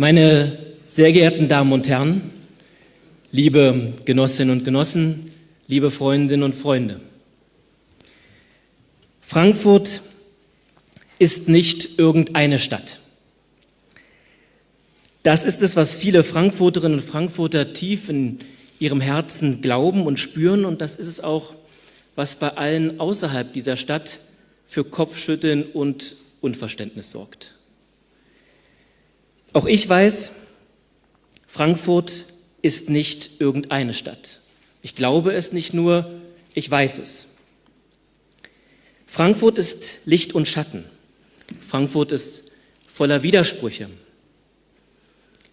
Meine sehr geehrten Damen und Herren, liebe Genossinnen und Genossen, liebe Freundinnen und Freunde. Frankfurt ist nicht irgendeine Stadt. Das ist es, was viele Frankfurterinnen und Frankfurter tief in ihrem Herzen glauben und spüren und das ist es auch, was bei allen außerhalb dieser Stadt für Kopfschütteln und Unverständnis sorgt. Auch ich weiß, Frankfurt ist nicht irgendeine Stadt. Ich glaube es nicht nur, ich weiß es. Frankfurt ist Licht und Schatten. Frankfurt ist voller Widersprüche.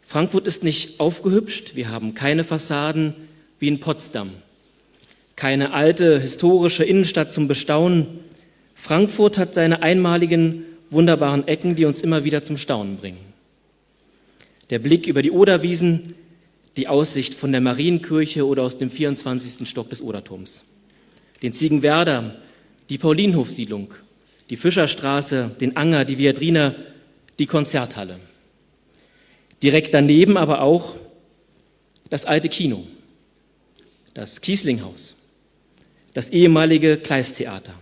Frankfurt ist nicht aufgehübscht, wir haben keine Fassaden wie in Potsdam, keine alte historische Innenstadt zum Bestaunen. Frankfurt hat seine einmaligen, wunderbaren Ecken, die uns immer wieder zum Staunen bringen. Der Blick über die Oderwiesen, die Aussicht von der Marienkirche oder aus dem 24. Stock des Oderturms, den Ziegenwerder, die Paulinhofsiedlung, die Fischerstraße, den Anger, die Viadrina, die Konzerthalle. Direkt daneben aber auch das alte Kino, das Kieslinghaus, das ehemalige Kleisttheater.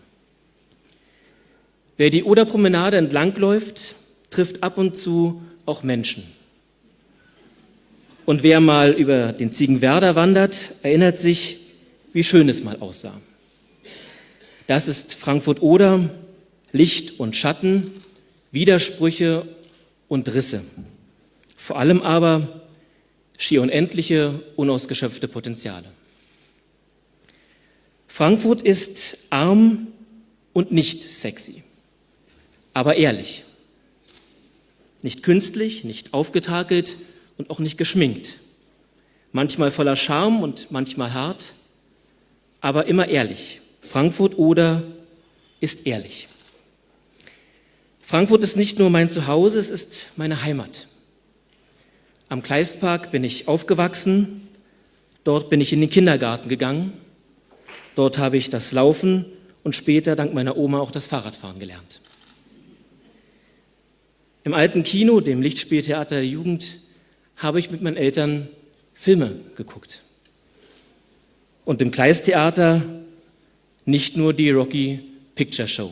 Wer die Oderpromenade entlangläuft, trifft ab und zu auch Menschen. Und wer mal über den Ziegenwerder wandert, erinnert sich, wie schön es mal aussah. Das ist Frankfurt-Oder, Licht und Schatten, Widersprüche und Risse. Vor allem aber schier unendliche, unausgeschöpfte Potenziale. Frankfurt ist arm und nicht sexy, aber ehrlich. Nicht künstlich, nicht aufgetakelt und auch nicht geschminkt. Manchmal voller Charme und manchmal hart, aber immer ehrlich. Frankfurt oder ist ehrlich. Frankfurt ist nicht nur mein Zuhause, es ist meine Heimat. Am Kleistpark bin ich aufgewachsen, dort bin ich in den Kindergarten gegangen, dort habe ich das Laufen und später dank meiner Oma auch das Fahrradfahren gelernt. Im alten Kino, dem Lichtspieltheater der Jugend, habe ich mit meinen Eltern Filme geguckt. Und im Kleisttheater nicht nur die Rocky Picture Show.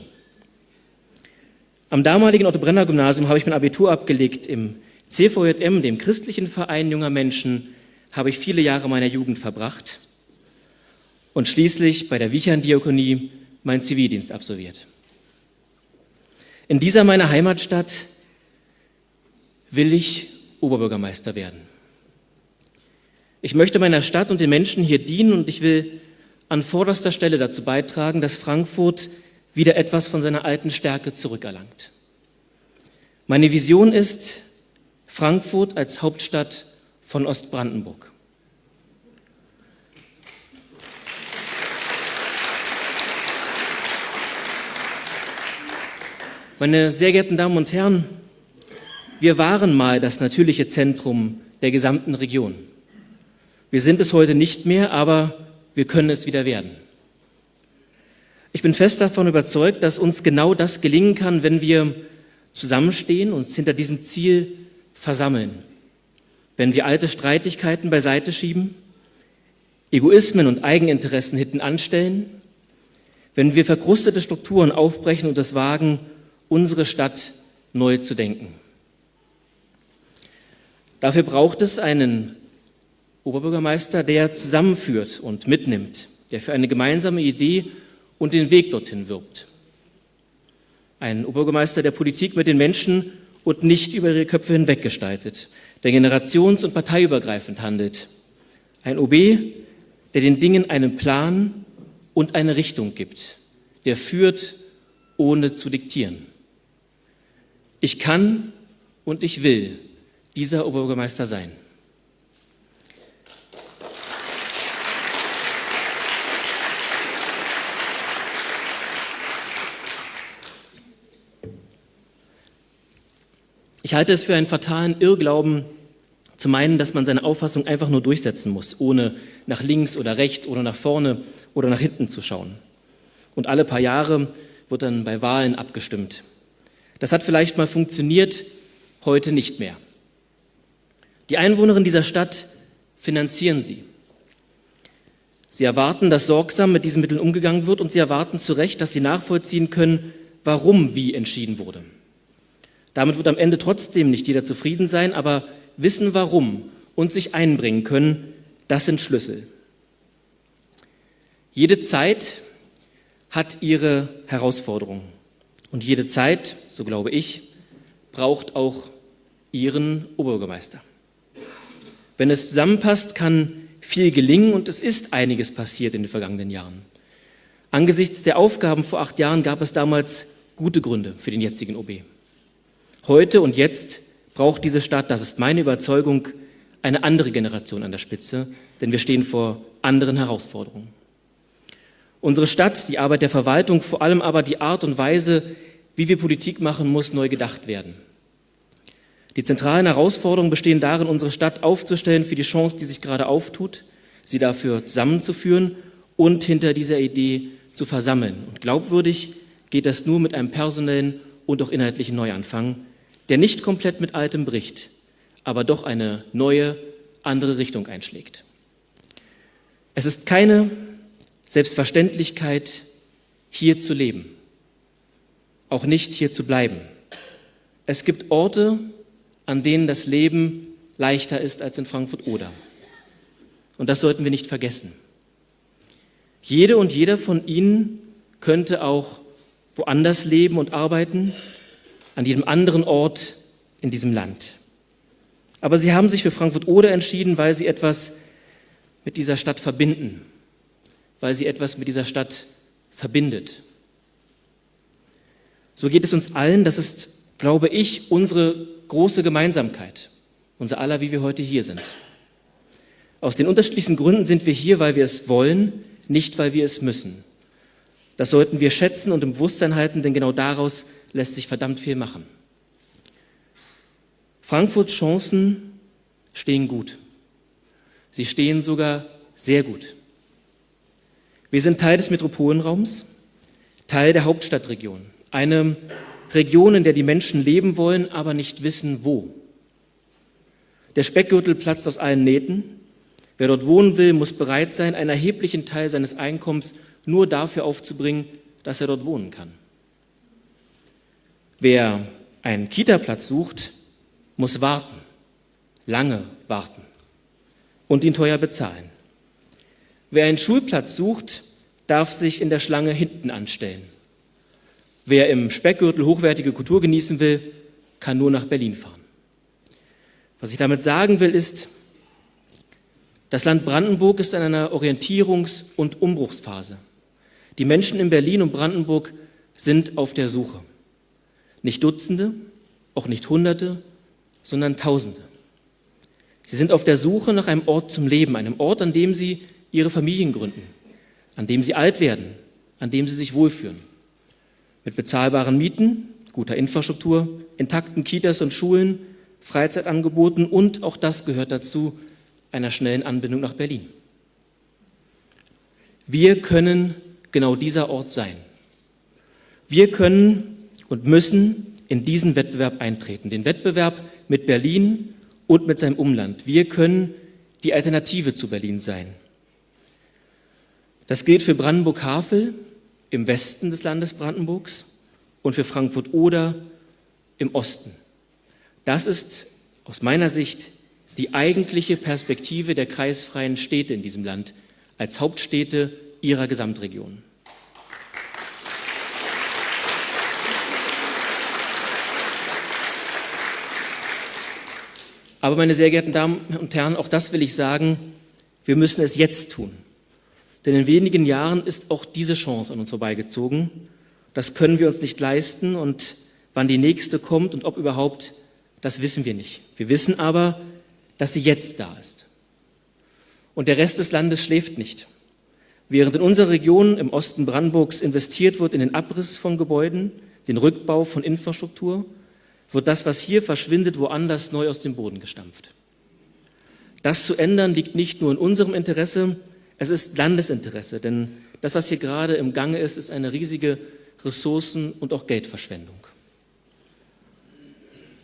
Am damaligen Otto Brenner Gymnasium habe ich mein Abitur abgelegt. Im CVJM, dem christlichen Verein junger Menschen, habe ich viele Jahre meiner Jugend verbracht und schließlich bei der Wichern-Diakonie meinen Zivildienst absolviert. In dieser meiner Heimatstadt will ich Oberbürgermeister werden. Ich möchte meiner Stadt und den Menschen hier dienen und ich will an vorderster Stelle dazu beitragen, dass Frankfurt wieder etwas von seiner alten Stärke zurückerlangt. Meine Vision ist Frankfurt als Hauptstadt von Ostbrandenburg. Meine sehr geehrten Damen und Herren, wir waren mal das natürliche Zentrum der gesamten Region. Wir sind es heute nicht mehr, aber wir können es wieder werden. Ich bin fest davon überzeugt, dass uns genau das gelingen kann, wenn wir zusammenstehen, uns hinter diesem Ziel versammeln, wenn wir alte Streitigkeiten beiseite schieben, Egoismen und Eigeninteressen hinten anstellen, wenn wir verkrustete Strukturen aufbrechen und es wagen, unsere Stadt neu zu denken. Dafür braucht es einen Oberbürgermeister, der zusammenführt und mitnimmt, der für eine gemeinsame Idee und den Weg dorthin wirbt. Ein Oberbürgermeister, der Politik mit den Menschen und nicht über ihre Köpfe hinweg gestaltet, der generations- und parteiübergreifend handelt. Ein OB, der den Dingen einen Plan und eine Richtung gibt, der führt, ohne zu diktieren. Ich kann und ich will dieser Oberbürgermeister sein. Ich halte es für einen fatalen Irrglauben, zu meinen, dass man seine Auffassung einfach nur durchsetzen muss, ohne nach links oder rechts oder nach vorne oder nach hinten zu schauen. Und alle paar Jahre wird dann bei Wahlen abgestimmt. Das hat vielleicht mal funktioniert, heute nicht mehr. Die Einwohnerinnen dieser Stadt finanzieren sie. Sie erwarten, dass sorgsam mit diesen Mitteln umgegangen wird und sie erwarten zu Recht, dass sie nachvollziehen können, warum wie entschieden wurde. Damit wird am Ende trotzdem nicht jeder zufrieden sein, aber wissen warum und sich einbringen können, das sind Schlüssel. Jede Zeit hat ihre Herausforderungen und jede Zeit, so glaube ich, braucht auch ihren Oberbürgermeister. Wenn es zusammenpasst, kann viel gelingen und es ist einiges passiert in den vergangenen Jahren. Angesichts der Aufgaben vor acht Jahren gab es damals gute Gründe für den jetzigen OB. Heute und jetzt braucht diese Stadt, das ist meine Überzeugung, eine andere Generation an der Spitze, denn wir stehen vor anderen Herausforderungen. Unsere Stadt, die Arbeit der Verwaltung, vor allem aber die Art und Weise, wie wir Politik machen, muss neu gedacht werden. Die zentralen Herausforderungen bestehen darin, unsere Stadt aufzustellen für die Chance, die sich gerade auftut, sie dafür zusammenzuführen und hinter dieser Idee zu versammeln. Und glaubwürdig geht das nur mit einem personellen und auch inhaltlichen Neuanfang, der nicht komplett mit Altem bricht, aber doch eine neue, andere Richtung einschlägt. Es ist keine Selbstverständlichkeit, hier zu leben, auch nicht hier zu bleiben. Es gibt Orte, an denen das Leben leichter ist als in Frankfurt-Oder. Und das sollten wir nicht vergessen. Jede und jeder von Ihnen könnte auch woanders leben und arbeiten, an jedem anderen Ort in diesem Land. Aber Sie haben sich für Frankfurt-Oder entschieden, weil Sie etwas mit dieser Stadt verbinden, weil Sie etwas mit dieser Stadt verbindet. So geht es uns allen, das ist glaube ich, unsere große Gemeinsamkeit, unser aller, wie wir heute hier sind. Aus den unterschiedlichsten Gründen sind wir hier, weil wir es wollen, nicht weil wir es müssen. Das sollten wir schätzen und im Bewusstsein halten, denn genau daraus lässt sich verdammt viel machen. Frankfurts Chancen stehen gut. Sie stehen sogar sehr gut. Wir sind Teil des Metropolenraums, Teil der Hauptstadtregion, eine Region, in der die Menschen leben wollen, aber nicht wissen, wo. Der Speckgürtel platzt aus allen Nähten. Wer dort wohnen will, muss bereit sein, einen erheblichen Teil seines Einkommens nur dafür aufzubringen, dass er dort wohnen kann. Wer einen Kita-Platz sucht, muss warten, lange warten und ihn teuer bezahlen. Wer einen Schulplatz sucht, darf sich in der Schlange hinten anstellen. Wer im Speckgürtel hochwertige Kultur genießen will, kann nur nach Berlin fahren. Was ich damit sagen will, ist, das Land Brandenburg ist in einer Orientierungs- und Umbruchsphase. Die Menschen in Berlin und Brandenburg sind auf der Suche. Nicht Dutzende, auch nicht Hunderte, sondern Tausende. Sie sind auf der Suche nach einem Ort zum Leben, einem Ort, an dem sie ihre Familien gründen, an dem sie alt werden, an dem sie sich wohlführen. Mit bezahlbaren Mieten, guter Infrastruktur, intakten Kitas und Schulen, Freizeitangeboten und, auch das gehört dazu, einer schnellen Anbindung nach Berlin. Wir können genau dieser Ort sein. Wir können und müssen in diesen Wettbewerb eintreten, den Wettbewerb mit Berlin und mit seinem Umland. Wir können die Alternative zu Berlin sein. Das gilt für Brandenburg-Havel, im Westen des Landes Brandenburgs und für Frankfurt-Oder im Osten. Das ist aus meiner Sicht die eigentliche Perspektive der kreisfreien Städte in diesem Land als Hauptstädte ihrer Gesamtregion. Aber meine sehr geehrten Damen und Herren, auch das will ich sagen, wir müssen es jetzt tun. Denn in wenigen Jahren ist auch diese Chance an uns vorbeigezogen. Das können wir uns nicht leisten und wann die nächste kommt und ob überhaupt, das wissen wir nicht. Wir wissen aber, dass sie jetzt da ist. Und der Rest des Landes schläft nicht. Während in unserer Region im Osten Brandenburgs investiert wird in den Abriss von Gebäuden, den Rückbau von Infrastruktur, wird das, was hier verschwindet, woanders neu aus dem Boden gestampft. Das zu ändern liegt nicht nur in unserem Interesse, es ist Landesinteresse, denn das, was hier gerade im Gange ist, ist eine riesige Ressourcen- und auch Geldverschwendung.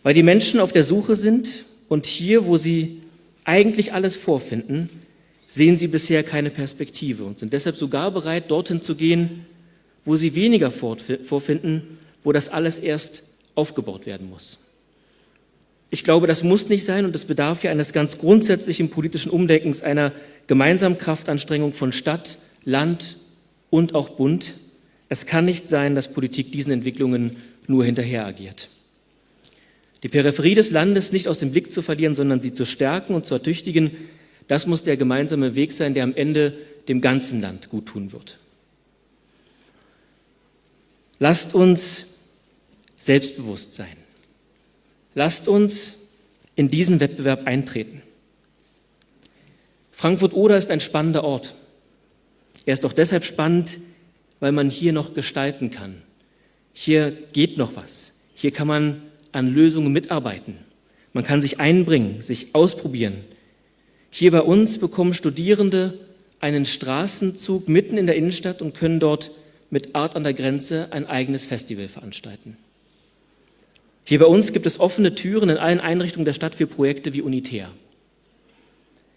Weil die Menschen auf der Suche sind und hier, wo sie eigentlich alles vorfinden, sehen sie bisher keine Perspektive und sind deshalb sogar bereit, dorthin zu gehen, wo sie weniger vorfinden, wo das alles erst aufgebaut werden muss. Ich glaube, das muss nicht sein und es bedarf ja eines ganz grundsätzlichen politischen Umdenkens, einer gemeinsamen Kraftanstrengung von Stadt, Land und auch Bund. Es kann nicht sein, dass Politik diesen Entwicklungen nur hinterher agiert. Die Peripherie des Landes nicht aus dem Blick zu verlieren, sondern sie zu stärken und zu ertüchtigen, das muss der gemeinsame Weg sein, der am Ende dem ganzen Land gut tun wird. Lasst uns selbstbewusst sein. Lasst uns in diesen Wettbewerb eintreten. Frankfurt-Oder ist ein spannender Ort. Er ist auch deshalb spannend, weil man hier noch gestalten kann. Hier geht noch was. Hier kann man an Lösungen mitarbeiten. Man kann sich einbringen, sich ausprobieren. Hier bei uns bekommen Studierende einen Straßenzug mitten in der Innenstadt und können dort mit Art an der Grenze ein eigenes Festival veranstalten. Hier bei uns gibt es offene Türen in allen Einrichtungen der Stadt für Projekte wie Unitär.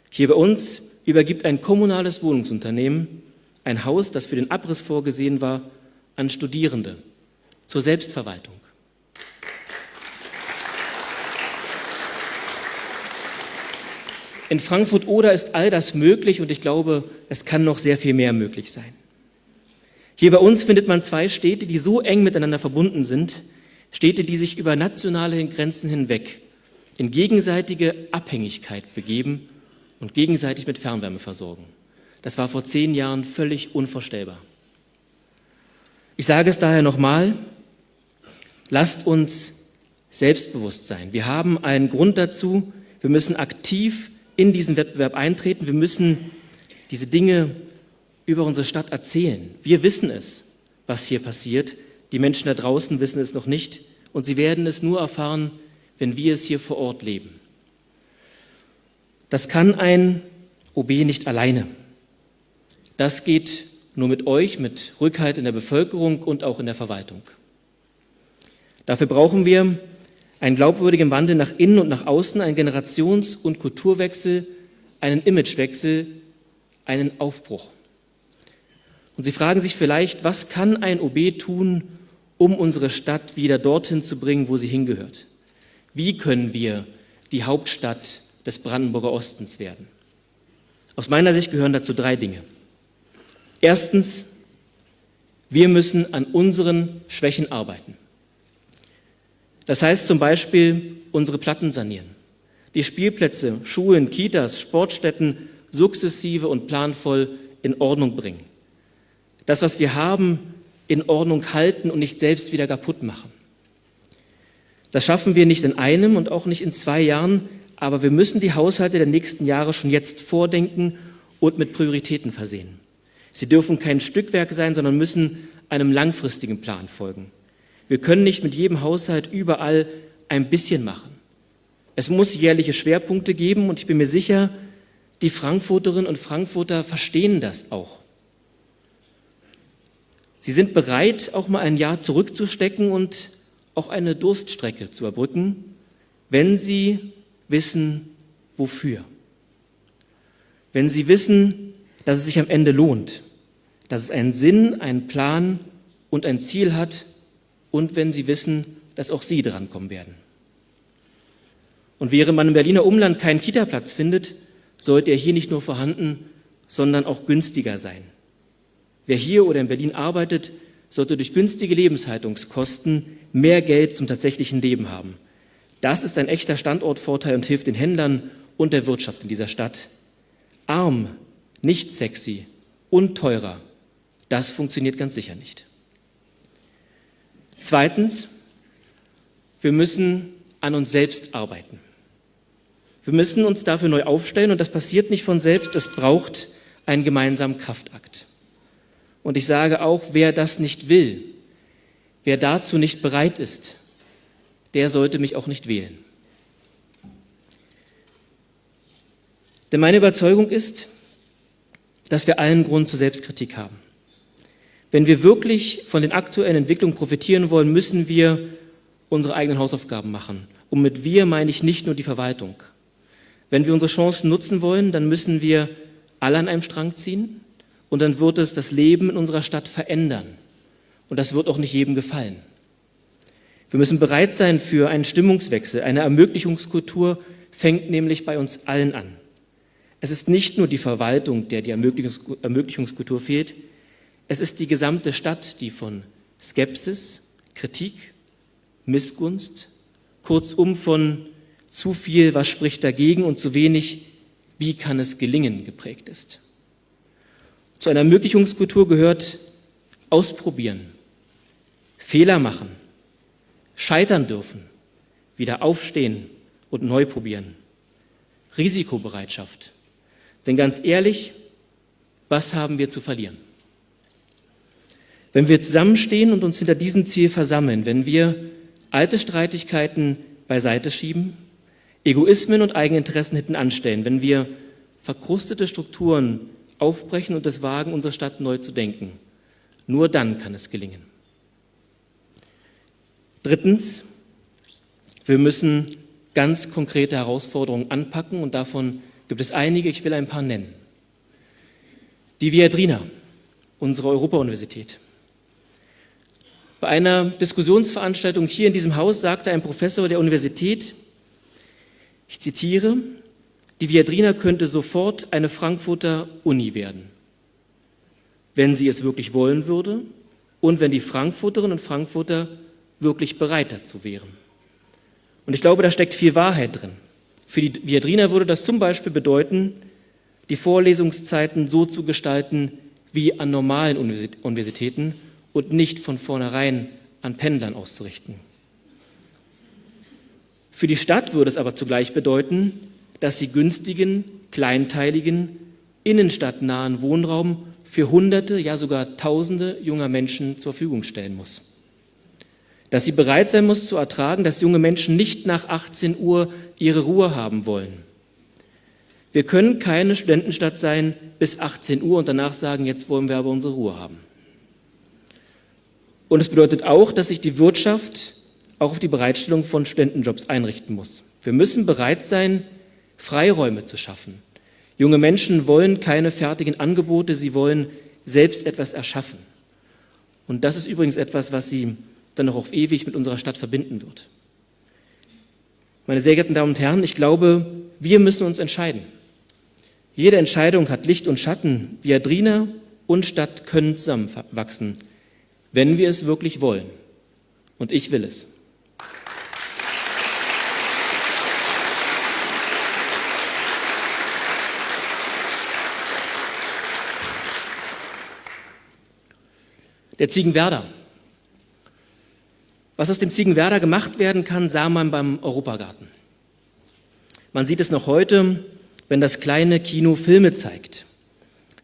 Hier bei uns übergibt ein kommunales Wohnungsunternehmen ein Haus, das für den Abriss vorgesehen war, an Studierende zur Selbstverwaltung. In Frankfurt-Oder ist all das möglich und ich glaube, es kann noch sehr viel mehr möglich sein. Hier bei uns findet man zwei Städte, die so eng miteinander verbunden sind, Städte, die sich über nationale Grenzen hinweg in gegenseitige Abhängigkeit begeben und gegenseitig mit Fernwärme versorgen. Das war vor zehn Jahren völlig unvorstellbar. Ich sage es daher nochmal, lasst uns selbstbewusst sein. Wir haben einen Grund dazu, wir müssen aktiv in diesen Wettbewerb eintreten, wir müssen diese Dinge über unsere Stadt erzählen. Wir wissen es, was hier passiert. Die Menschen da draußen wissen es noch nicht und sie werden es nur erfahren, wenn wir es hier vor Ort leben. Das kann ein OB nicht alleine. Das geht nur mit euch, mit Rückhalt in der Bevölkerung und auch in der Verwaltung. Dafür brauchen wir einen glaubwürdigen Wandel nach innen und nach außen, einen Generations- und Kulturwechsel, einen Imagewechsel, einen Aufbruch. Und Sie fragen sich vielleicht, was kann ein OB tun, um unsere Stadt wieder dorthin zu bringen, wo sie hingehört? Wie können wir die Hauptstadt des Brandenburger Ostens werden? Aus meiner Sicht gehören dazu drei Dinge. Erstens, wir müssen an unseren Schwächen arbeiten. Das heißt zum Beispiel unsere Platten sanieren, die Spielplätze, Schulen, Kitas, Sportstätten sukzessive und planvoll in Ordnung bringen. Das, was wir haben, in Ordnung halten und nicht selbst wieder kaputt machen. Das schaffen wir nicht in einem und auch nicht in zwei Jahren, aber wir müssen die Haushalte der nächsten Jahre schon jetzt vordenken und mit Prioritäten versehen. Sie dürfen kein Stückwerk sein, sondern müssen einem langfristigen Plan folgen. Wir können nicht mit jedem Haushalt überall ein bisschen machen. Es muss jährliche Schwerpunkte geben und ich bin mir sicher, die Frankfurterinnen und Frankfurter verstehen das auch. Sie sind bereit, auch mal ein Jahr zurückzustecken und auch eine Durststrecke zu erbrücken, wenn sie wissen, wofür. Wenn sie wissen, dass es sich am Ende lohnt, dass es einen Sinn, einen Plan und ein Ziel hat und wenn sie wissen, dass auch sie drankommen werden. Und während man im Berliner Umland keinen Kitaplatz findet, sollte er hier nicht nur vorhanden, sondern auch günstiger sein. Wer hier oder in Berlin arbeitet, sollte durch günstige Lebenshaltungskosten mehr Geld zum tatsächlichen Leben haben. Das ist ein echter Standortvorteil und hilft den Händlern und der Wirtschaft in dieser Stadt. Arm, nicht sexy und teurer, das funktioniert ganz sicher nicht. Zweitens, wir müssen an uns selbst arbeiten. Wir müssen uns dafür neu aufstellen und das passiert nicht von selbst, es braucht einen gemeinsamen Kraftakt. Und ich sage auch, wer das nicht will, wer dazu nicht bereit ist, der sollte mich auch nicht wählen. Denn meine Überzeugung ist, dass wir allen Grund zur Selbstkritik haben. Wenn wir wirklich von den aktuellen Entwicklungen profitieren wollen, müssen wir unsere eigenen Hausaufgaben machen. Und mit wir meine ich nicht nur die Verwaltung. Wenn wir unsere Chancen nutzen wollen, dann müssen wir alle an einem Strang ziehen und dann wird es das Leben in unserer Stadt verändern. Und das wird auch nicht jedem gefallen. Wir müssen bereit sein für einen Stimmungswechsel. Eine Ermöglichungskultur fängt nämlich bei uns allen an. Es ist nicht nur die Verwaltung, der die Ermöglichungskultur fehlt, es ist die gesamte Stadt, die von Skepsis, Kritik, Missgunst, kurzum von zu viel, was spricht dagegen und zu wenig, wie kann es gelingen, geprägt ist. Zu einer Ermöglichungskultur gehört ausprobieren, Fehler machen, scheitern dürfen, wieder aufstehen und neu probieren. Risikobereitschaft. Denn ganz ehrlich, was haben wir zu verlieren? Wenn wir zusammenstehen und uns hinter diesem Ziel versammeln, wenn wir alte Streitigkeiten beiseite schieben, Egoismen und Eigeninteressen hinten anstellen, wenn wir verkrustete Strukturen aufbrechen und es wagen, unsere Stadt neu zu denken, nur dann kann es gelingen. Drittens, wir müssen ganz konkrete Herausforderungen anpacken und davon gibt es einige, ich will ein paar nennen. Die Viadrina, unsere Europa-Universität. Bei einer Diskussionsveranstaltung hier in diesem Haus sagte ein Professor der Universität, ich zitiere, die Viadrina könnte sofort eine Frankfurter Uni werden, wenn sie es wirklich wollen würde und wenn die Frankfurterinnen und Frankfurter wirklich bereit dazu wären. Und ich glaube, da steckt viel Wahrheit drin. Für die Viadrina würde das zum Beispiel bedeuten, die Vorlesungszeiten so zu gestalten wie an normalen Universitäten und nicht von vornherein an Pendlern auszurichten. Für die Stadt würde es aber zugleich bedeuten, dass sie günstigen, kleinteiligen, innenstadtnahen Wohnraum für Hunderte, ja sogar Tausende junger Menschen zur Verfügung stellen muss. Dass sie bereit sein muss zu ertragen, dass junge Menschen nicht nach 18 Uhr ihre Ruhe haben wollen. Wir können keine Studentenstadt sein bis 18 Uhr und danach sagen, jetzt wollen wir aber unsere Ruhe haben. Und es bedeutet auch, dass sich die Wirtschaft auch auf die Bereitstellung von Studentenjobs einrichten muss. Wir müssen bereit sein, Freiräume zu schaffen. Junge Menschen wollen keine fertigen Angebote, sie wollen selbst etwas erschaffen. Und das ist übrigens etwas, was sie dann noch auf ewig mit unserer Stadt verbinden wird. Meine sehr geehrten Damen und Herren, ich glaube, wir müssen uns entscheiden. Jede Entscheidung hat Licht und Schatten. Viadrina und Stadt können zusammenwachsen wenn wir es wirklich wollen. Und ich will es. Der Ziegenwerder. Was aus dem Ziegenwerder gemacht werden kann, sah man beim Europagarten. Man sieht es noch heute, wenn das kleine Kino Filme zeigt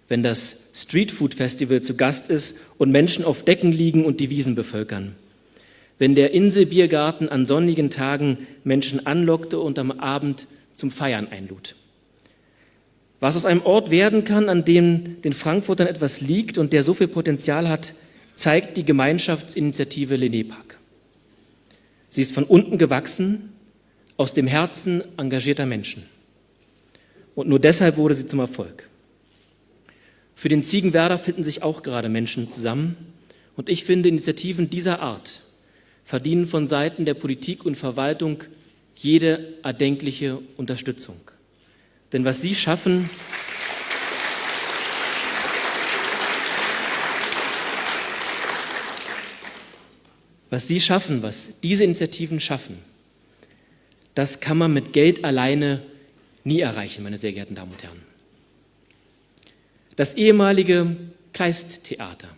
wenn das Streetfood Festival zu Gast ist und Menschen auf Decken liegen und die Wiesen bevölkern. Wenn der Inselbiergarten an sonnigen Tagen Menschen anlockte und am Abend zum Feiern einlud. Was aus einem Ort werden kann, an dem den Frankfurtern etwas liegt und der so viel Potenzial hat, zeigt die Gemeinschaftsinitiative Lenepark. Sie ist von unten gewachsen, aus dem Herzen engagierter Menschen. Und nur deshalb wurde sie zum Erfolg. Für den Ziegenwerder finden sich auch gerade Menschen zusammen. Und ich finde, Initiativen dieser Art verdienen von Seiten der Politik und Verwaltung jede erdenkliche Unterstützung. Denn was sie schaffen, was sie schaffen, was diese Initiativen schaffen, das kann man mit Geld alleine nie erreichen, meine sehr geehrten Damen und Herren das ehemalige Kleisttheater.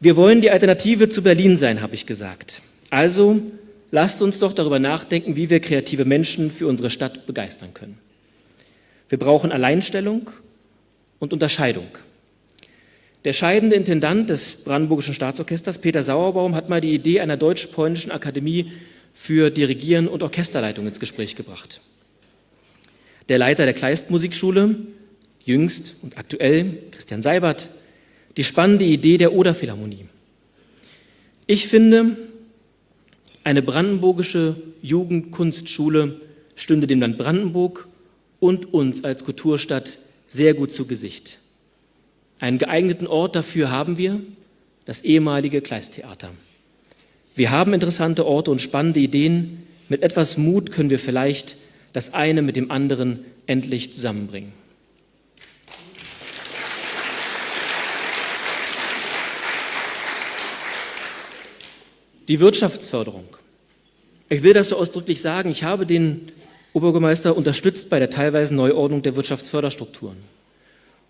Wir wollen die Alternative zu Berlin sein, habe ich gesagt. Also lasst uns doch darüber nachdenken, wie wir kreative Menschen für unsere Stadt begeistern können. Wir brauchen Alleinstellung und Unterscheidung. Der scheidende Intendant des Brandenburgischen Staatsorchesters, Peter Sauerbaum, hat mal die Idee einer deutsch-polnischen Akademie für Dirigieren und Orchesterleitung ins Gespräch gebracht. Der Leiter der Kleist Musikschule, jüngst und aktuell Christian Seibert, die spannende Idee der Oderphilharmonie. Ich finde, eine brandenburgische Jugendkunstschule stünde dem Land Brandenburg und uns als Kulturstadt sehr gut zu Gesicht. Einen geeigneten Ort dafür haben wir, das ehemalige Kleisttheater. Wir haben interessante Orte und spannende Ideen. Mit etwas Mut können wir vielleicht das eine mit dem anderen endlich zusammenbringen. Die Wirtschaftsförderung. Ich will das so ausdrücklich sagen. Ich habe den Oberbürgermeister unterstützt bei der teilweisen Neuordnung der Wirtschaftsförderstrukturen.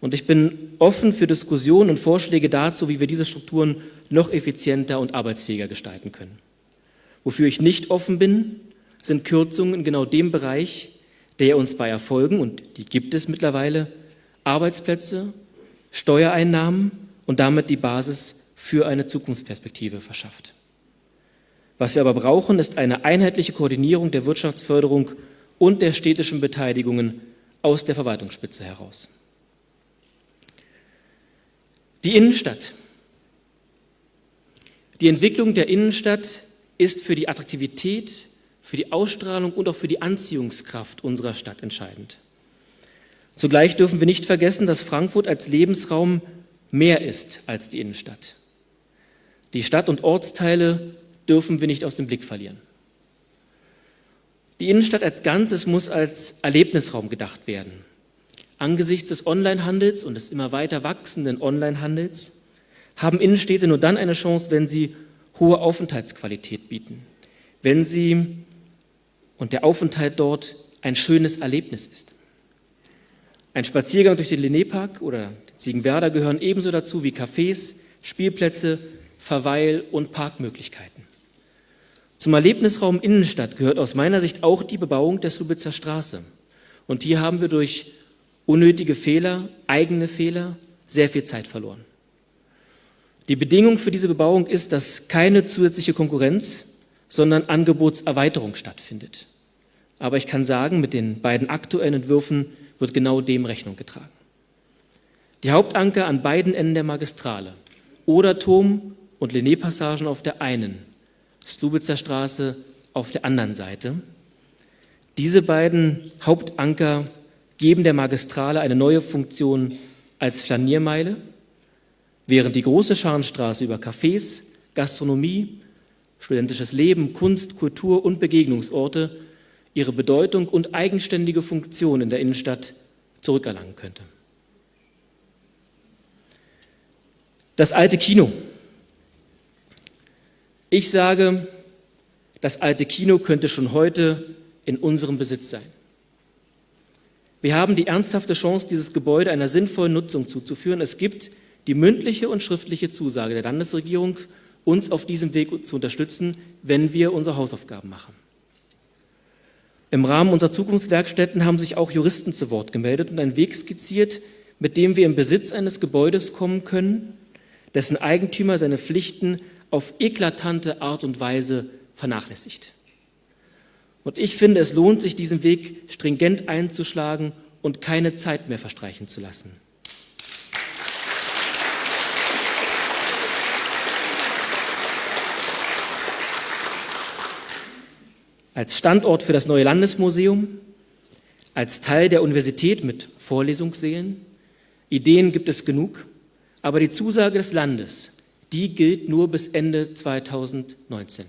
Und ich bin offen für Diskussionen und Vorschläge dazu, wie wir diese Strukturen noch effizienter und arbeitsfähiger gestalten können. Wofür ich nicht offen bin, sind Kürzungen in genau dem Bereich, der uns bei Erfolgen, und die gibt es mittlerweile, Arbeitsplätze, Steuereinnahmen und damit die Basis für eine Zukunftsperspektive verschafft. Was wir aber brauchen, ist eine einheitliche Koordinierung der Wirtschaftsförderung und der städtischen Beteiligungen aus der Verwaltungsspitze heraus. Die Innenstadt. Die Entwicklung der Innenstadt ist für die Attraktivität, für die Ausstrahlung und auch für die Anziehungskraft unserer Stadt entscheidend. Zugleich dürfen wir nicht vergessen, dass Frankfurt als Lebensraum mehr ist als die Innenstadt. Die Stadt- und Ortsteile dürfen wir nicht aus dem Blick verlieren. Die Innenstadt als Ganzes muss als Erlebnisraum gedacht werden. Angesichts des Onlinehandels und des immer weiter wachsenden Onlinehandels haben Innenstädte nur dann eine Chance, wenn sie hohe Aufenthaltsqualität bieten, wenn sie und der Aufenthalt dort ein schönes Erlebnis ist. Ein Spaziergang durch den Linné-Park oder den Ziegenwerder gehören ebenso dazu wie Cafés, Spielplätze, Verweil- und Parkmöglichkeiten. Zum Erlebnisraum Innenstadt gehört aus meiner Sicht auch die Bebauung der Subitzer Straße. Und hier haben wir durch unnötige Fehler, eigene Fehler, sehr viel Zeit verloren. Die Bedingung für diese Bebauung ist, dass keine zusätzliche Konkurrenz, sondern Angebotserweiterung stattfindet. Aber ich kann sagen, mit den beiden aktuellen Entwürfen wird genau dem Rechnung getragen. Die Hauptanker an beiden Enden der Magistrale, Oderturm und Linné-Passagen auf der einen Slubitzer Straße auf der anderen Seite. Diese beiden Hauptanker geben der Magistrale eine neue Funktion als Flaniermeile, während die große Scharnstraße über Cafés, Gastronomie, studentisches Leben, Kunst, Kultur und Begegnungsorte ihre Bedeutung und eigenständige Funktion in der Innenstadt zurückerlangen könnte. Das alte Kino ich sage, das alte Kino könnte schon heute in unserem Besitz sein. Wir haben die ernsthafte Chance, dieses Gebäude einer sinnvollen Nutzung zuzuführen. Es gibt die mündliche und schriftliche Zusage der Landesregierung, uns auf diesem Weg zu unterstützen, wenn wir unsere Hausaufgaben machen. Im Rahmen unserer Zukunftswerkstätten haben sich auch Juristen zu Wort gemeldet und einen Weg skizziert, mit dem wir im Besitz eines Gebäudes kommen können, dessen Eigentümer seine Pflichten auf eklatante Art und Weise vernachlässigt. Und ich finde, es lohnt sich, diesen Weg stringent einzuschlagen und keine Zeit mehr verstreichen zu lassen. Als Standort für das neue Landesmuseum, als Teil der Universität mit Vorlesungssälen, Ideen gibt es genug, aber die Zusage des Landes, die gilt nur bis Ende 2019.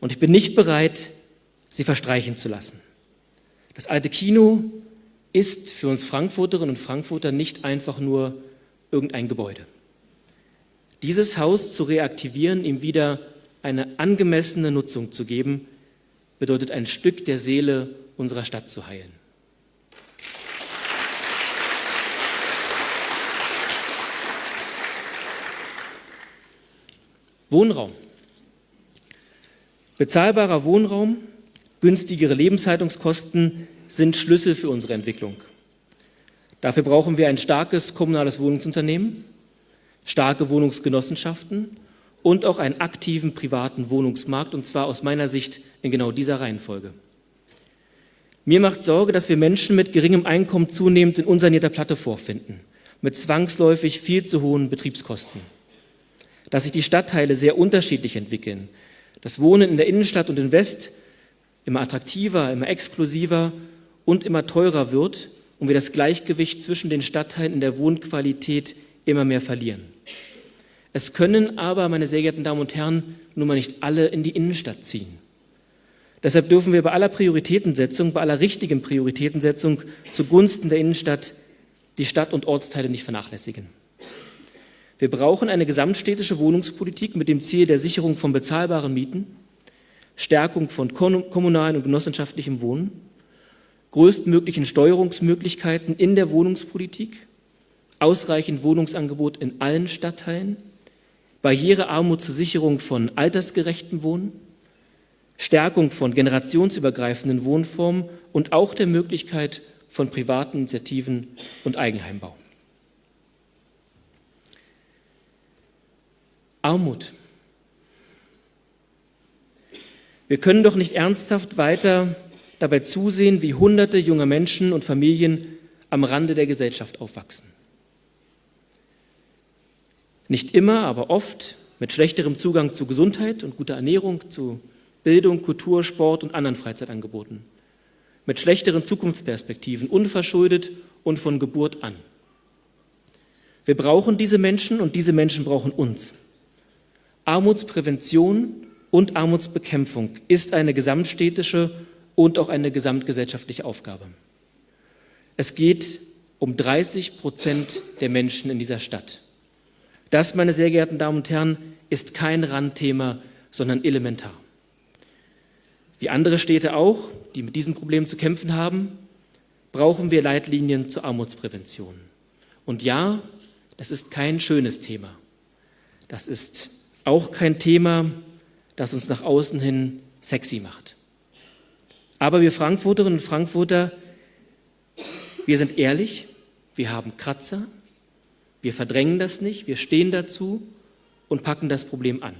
Und ich bin nicht bereit, sie verstreichen zu lassen. Das alte Kino ist für uns Frankfurterinnen und Frankfurter nicht einfach nur irgendein Gebäude. Dieses Haus zu reaktivieren, ihm wieder eine angemessene Nutzung zu geben, bedeutet ein Stück der Seele unserer Stadt zu heilen. Wohnraum. Bezahlbarer Wohnraum, günstigere Lebenshaltungskosten sind Schlüssel für unsere Entwicklung. Dafür brauchen wir ein starkes kommunales Wohnungsunternehmen, starke Wohnungsgenossenschaften und auch einen aktiven privaten Wohnungsmarkt, und zwar aus meiner Sicht in genau dieser Reihenfolge. Mir macht Sorge, dass wir Menschen mit geringem Einkommen zunehmend in unsanierter Platte vorfinden, mit zwangsläufig viel zu hohen Betriebskosten dass sich die Stadtteile sehr unterschiedlich entwickeln. Das Wohnen in der Innenstadt und in West immer attraktiver, immer exklusiver und immer teurer wird und wir das Gleichgewicht zwischen den Stadtteilen in der Wohnqualität immer mehr verlieren. Es können aber, meine sehr geehrten Damen und Herren, nun mal nicht alle in die Innenstadt ziehen. Deshalb dürfen wir bei aller Prioritätensetzung, bei aller richtigen Prioritätensetzung zugunsten der Innenstadt die Stadt- und Ortsteile nicht vernachlässigen. Wir brauchen eine gesamtstädtische Wohnungspolitik mit dem Ziel der Sicherung von bezahlbaren Mieten, Stärkung von kommunalen und genossenschaftlichem Wohnen, größtmöglichen Steuerungsmöglichkeiten in der Wohnungspolitik, ausreichend Wohnungsangebot in allen Stadtteilen, Barrierearmut zur Sicherung von altersgerechtem Wohnen, Stärkung von generationsübergreifenden Wohnformen und auch der Möglichkeit von privaten Initiativen und Eigenheimbau. Armut. Wir können doch nicht ernsthaft weiter dabei zusehen, wie hunderte junger Menschen und Familien am Rande der Gesellschaft aufwachsen. Nicht immer, aber oft mit schlechterem Zugang zu Gesundheit und guter Ernährung, zu Bildung, Kultur, Sport und anderen Freizeitangeboten. Mit schlechteren Zukunftsperspektiven, unverschuldet und von Geburt an. Wir brauchen diese Menschen und diese Menschen brauchen uns. Armutsprävention und Armutsbekämpfung ist eine gesamtstädtische und auch eine gesamtgesellschaftliche Aufgabe. Es geht um 30 Prozent der Menschen in dieser Stadt. Das, meine sehr geehrten Damen und Herren, ist kein Randthema, sondern elementar. Wie andere Städte auch, die mit diesem Problem zu kämpfen haben, brauchen wir Leitlinien zur Armutsprävention. Und ja, das ist kein schönes Thema. Das ist auch kein Thema, das uns nach außen hin sexy macht. Aber wir Frankfurterinnen und Frankfurter, wir sind ehrlich, wir haben Kratzer, wir verdrängen das nicht, wir stehen dazu und packen das Problem an.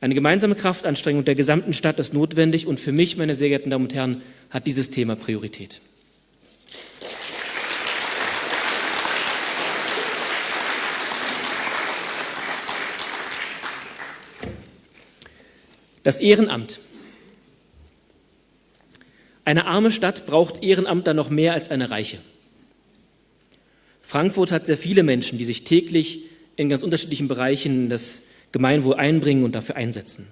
Eine gemeinsame Kraftanstrengung der gesamten Stadt ist notwendig und für mich, meine sehr geehrten Damen und Herren, hat dieses Thema Priorität. Das Ehrenamt. Eine arme Stadt braucht Ehrenamtler noch mehr als eine reiche. Frankfurt hat sehr viele Menschen, die sich täglich in ganz unterschiedlichen Bereichen das Gemeinwohl einbringen und dafür einsetzen.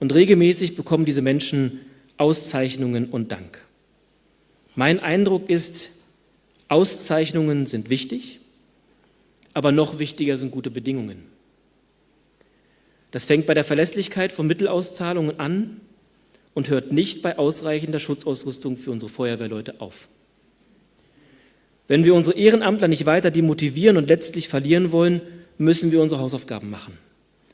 Und regelmäßig bekommen diese Menschen Auszeichnungen und Dank. Mein Eindruck ist, Auszeichnungen sind wichtig, aber noch wichtiger sind gute Bedingungen. Das fängt bei der Verlässlichkeit von Mittelauszahlungen an und hört nicht bei ausreichender Schutzausrüstung für unsere Feuerwehrleute auf. Wenn wir unsere Ehrenamtler nicht weiter demotivieren und letztlich verlieren wollen, müssen wir unsere Hausaufgaben machen.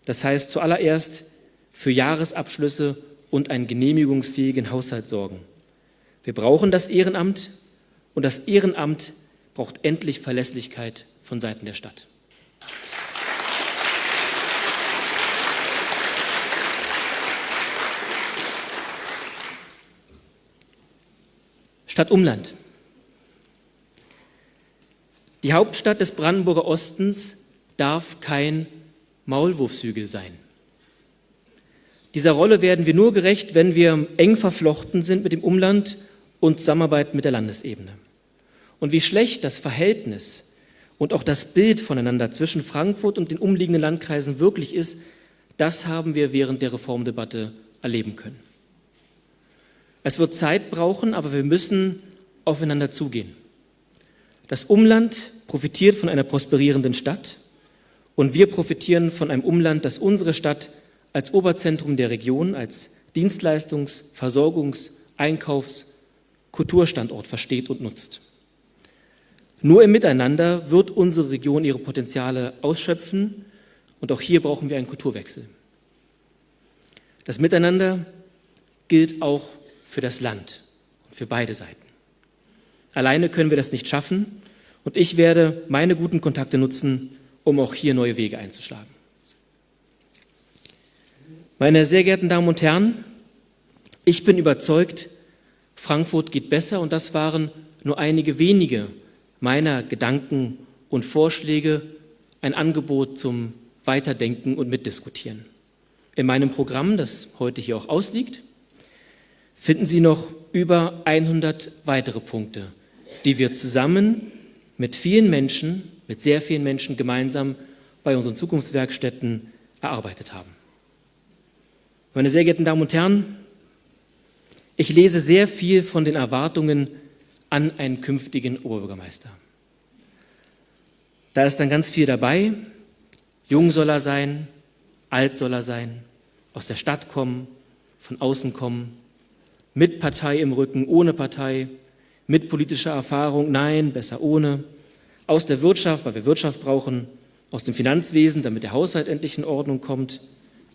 Das heißt zuallererst für Jahresabschlüsse und einen genehmigungsfähigen Haushalt sorgen. Wir brauchen das Ehrenamt und das Ehrenamt braucht endlich Verlässlichkeit von Seiten der Stadt. Stadt Umland. Die Hauptstadt des Brandenburger Ostens darf kein Maulwurfshügel sein. Dieser Rolle werden wir nur gerecht, wenn wir eng verflochten sind mit dem Umland und zusammenarbeiten mit der Landesebene. Und wie schlecht das Verhältnis und auch das Bild voneinander zwischen Frankfurt und den umliegenden Landkreisen wirklich ist, das haben wir während der Reformdebatte erleben können. Es wird Zeit brauchen, aber wir müssen aufeinander zugehen. Das Umland profitiert von einer prosperierenden Stadt und wir profitieren von einem Umland, das unsere Stadt als Oberzentrum der Region, als Dienstleistungs-, Versorgungs-, Einkaufs-, Kulturstandort versteht und nutzt. Nur im Miteinander wird unsere Region ihre Potenziale ausschöpfen und auch hier brauchen wir einen Kulturwechsel. Das Miteinander gilt auch für das Land und für beide Seiten. Alleine können wir das nicht schaffen und ich werde meine guten Kontakte nutzen, um auch hier neue Wege einzuschlagen. Meine sehr geehrten Damen und Herren, ich bin überzeugt, Frankfurt geht besser und das waren nur einige wenige meiner Gedanken und Vorschläge, ein Angebot zum Weiterdenken und Mitdiskutieren. In meinem Programm, das heute hier auch ausliegt, finden Sie noch über 100 weitere Punkte, die wir zusammen mit vielen Menschen, mit sehr vielen Menschen gemeinsam bei unseren Zukunftswerkstätten erarbeitet haben. Meine sehr geehrten Damen und Herren, ich lese sehr viel von den Erwartungen an einen künftigen Oberbürgermeister. Da ist dann ganz viel dabei. Jung soll er sein, alt soll er sein, aus der Stadt kommen, von außen kommen, mit Partei im Rücken, ohne Partei, mit politischer Erfahrung, nein, besser ohne, aus der Wirtschaft, weil wir Wirtschaft brauchen, aus dem Finanzwesen, damit der Haushalt endlich in Ordnung kommt,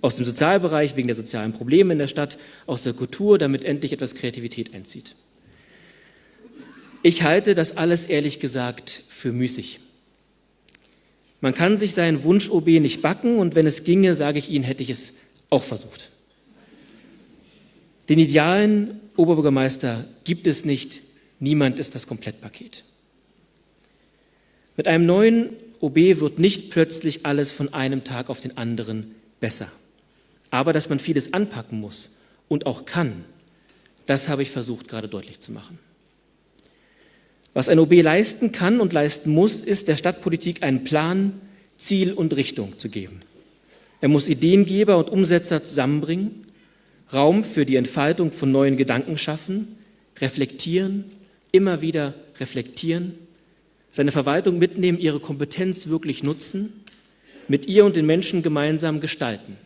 aus dem Sozialbereich wegen der sozialen Probleme in der Stadt, aus der Kultur, damit endlich etwas Kreativität einzieht. Ich halte das alles ehrlich gesagt für müßig. Man kann sich seinen Wunsch-OB nicht backen und wenn es ginge, sage ich Ihnen, hätte ich es auch versucht. Den idealen Oberbürgermeister gibt es nicht, niemand ist das Komplettpaket. Mit einem neuen OB wird nicht plötzlich alles von einem Tag auf den anderen besser. Aber dass man vieles anpacken muss und auch kann, das habe ich versucht gerade deutlich zu machen. Was ein OB leisten kann und leisten muss, ist der Stadtpolitik einen Plan, Ziel und Richtung zu geben. Er muss Ideengeber und Umsetzer zusammenbringen, Raum für die Entfaltung von neuen Gedanken schaffen, reflektieren, immer wieder reflektieren, seine Verwaltung mitnehmen, ihre Kompetenz wirklich nutzen, mit ihr und den Menschen gemeinsam gestalten.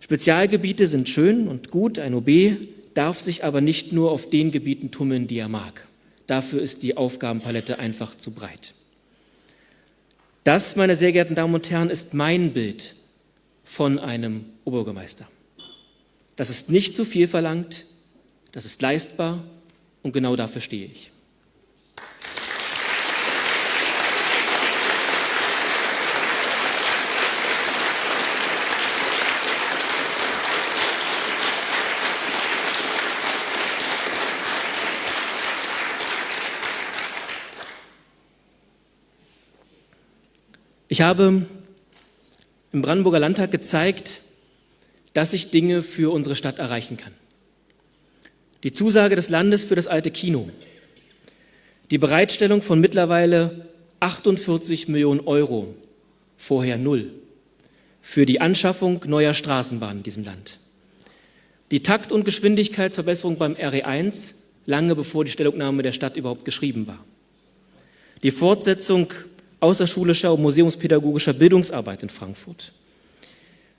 Spezialgebiete sind schön und gut, ein OB darf sich aber nicht nur auf den Gebieten tummeln, die er mag. Dafür ist die Aufgabenpalette einfach zu breit. Das, meine sehr geehrten Damen und Herren, ist mein Bild von einem Oberbürgermeister. Das ist nicht zu viel verlangt, das ist leistbar und genau dafür stehe ich. Ich habe im Brandenburger Landtag gezeigt, dass ich Dinge für unsere Stadt erreichen kann. Die Zusage des Landes für das alte Kino, die Bereitstellung von mittlerweile 48 Millionen Euro, vorher null, für die Anschaffung neuer Straßenbahnen in diesem Land. Die Takt- und Geschwindigkeitsverbesserung beim RE1, lange bevor die Stellungnahme der Stadt überhaupt geschrieben war. Die Fortsetzung außerschulischer und museumspädagogischer Bildungsarbeit in Frankfurt.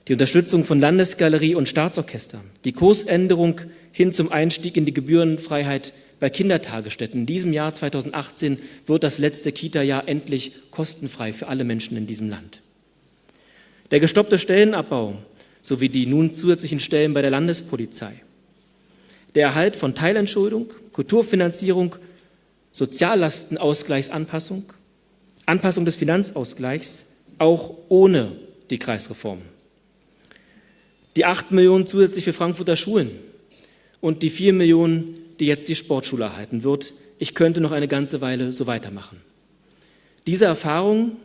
Die Unterstützung von Landesgalerie und Staatsorchester. Die Kursänderung hin zum Einstieg in die Gebührenfreiheit bei Kindertagesstätten. In diesem Jahr 2018 wird das letzte Kita-Jahr endlich kostenfrei für alle Menschen in diesem Land. Der gestoppte Stellenabbau sowie die nun zusätzlichen Stellen bei der Landespolizei. Der Erhalt von Teilentschuldung, Kulturfinanzierung, Soziallastenausgleichsanpassung, Anpassung des Finanzausgleichs, auch ohne die Kreisreform. Die 8 Millionen zusätzlich für Frankfurter Schulen und die 4 Millionen, die jetzt die Sportschule erhalten wird. Ich könnte noch eine ganze Weile so weitermachen. Diese Erfahrung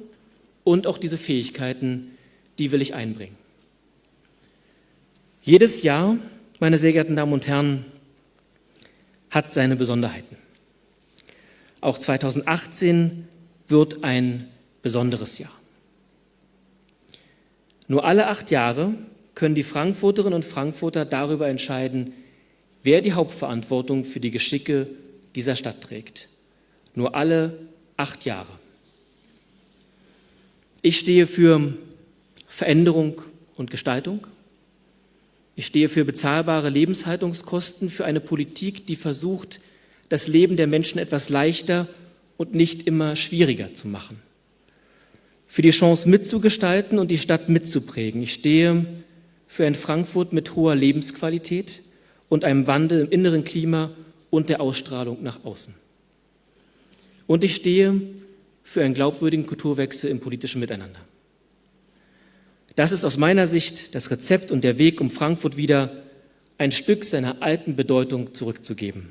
und auch diese Fähigkeiten, die will ich einbringen. Jedes Jahr, meine sehr geehrten Damen und Herren, hat seine Besonderheiten. Auch 2018 wird ein besonderes Jahr. Nur alle acht Jahre können die Frankfurterinnen und Frankfurter darüber entscheiden, wer die Hauptverantwortung für die Geschicke dieser Stadt trägt. Nur alle acht Jahre. Ich stehe für Veränderung und Gestaltung. Ich stehe für bezahlbare Lebenshaltungskosten, für eine Politik, die versucht, das Leben der Menschen etwas leichter und nicht immer schwieriger zu machen. Für die Chance mitzugestalten und die Stadt mitzuprägen. Ich stehe für ein Frankfurt mit hoher Lebensqualität und einem Wandel im inneren Klima und der Ausstrahlung nach außen. Und ich stehe für einen glaubwürdigen Kulturwechsel im politischen Miteinander. Das ist aus meiner Sicht das Rezept und der Weg, um Frankfurt wieder ein Stück seiner alten Bedeutung zurückzugeben,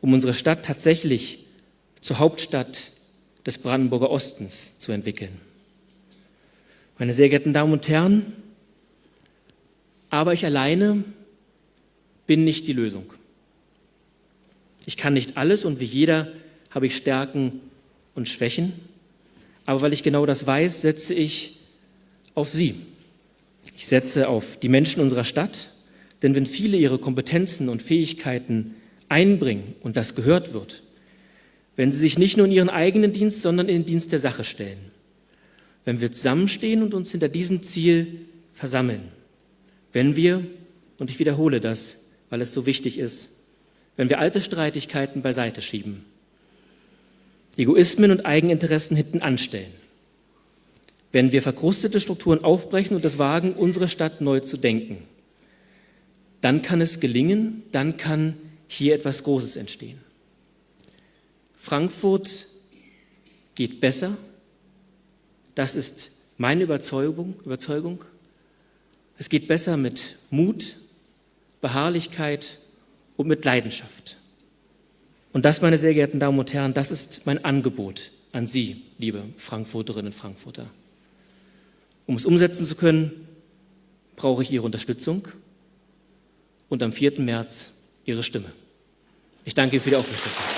um unsere Stadt tatsächlich zur Hauptstadt des Brandenburger Ostens zu entwickeln. Meine sehr geehrten Damen und Herren, aber ich alleine bin nicht die Lösung. Ich kann nicht alles und wie jeder habe ich Stärken und Schwächen. Aber weil ich genau das weiß, setze ich auf Sie. Ich setze auf die Menschen unserer Stadt, denn wenn viele ihre Kompetenzen und Fähigkeiten einbringen und das gehört wird, wenn sie sich nicht nur in ihren eigenen Dienst, sondern in den Dienst der Sache stellen, wenn wir zusammenstehen und uns hinter diesem Ziel versammeln, wenn wir, und ich wiederhole das, weil es so wichtig ist, wenn wir alte Streitigkeiten beiseite schieben, Egoismen und Eigeninteressen hinten anstellen, wenn wir verkrustete Strukturen aufbrechen und es wagen, unsere Stadt neu zu denken, dann kann es gelingen, dann kann hier etwas Großes entstehen. Frankfurt geht besser, das ist meine Überzeugung, Überzeugung. Es geht besser mit Mut, Beharrlichkeit und mit Leidenschaft. Und das, meine sehr geehrten Damen und Herren, das ist mein Angebot an Sie, liebe Frankfurterinnen und Frankfurter. Um es umsetzen zu können, brauche ich Ihre Unterstützung und am 4. März Ihre Stimme. Ich danke Ihnen für die Aufmerksamkeit.